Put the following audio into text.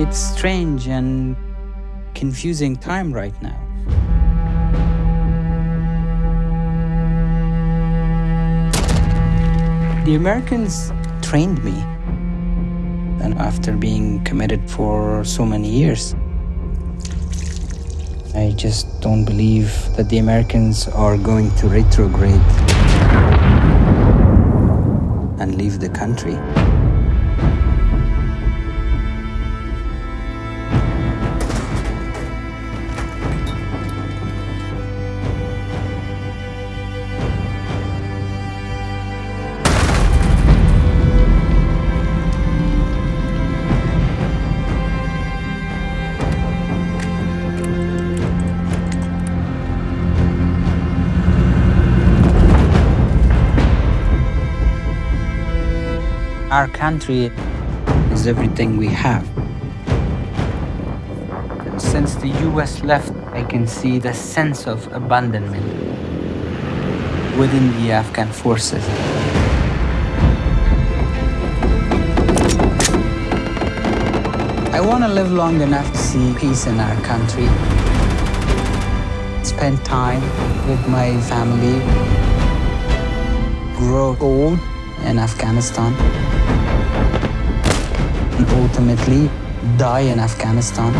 It's strange and confusing time right now. The Americans trained me. And after being committed for so many years, I just don't believe that the Americans are going to retrograde and leave the country. Our country is everything we have. And Since the US left, I can see the sense of abandonment within the Afghan forces. I want to live long enough to see peace in our country, spend time with my family, grow old in Afghanistan, ultimately die in Afghanistan.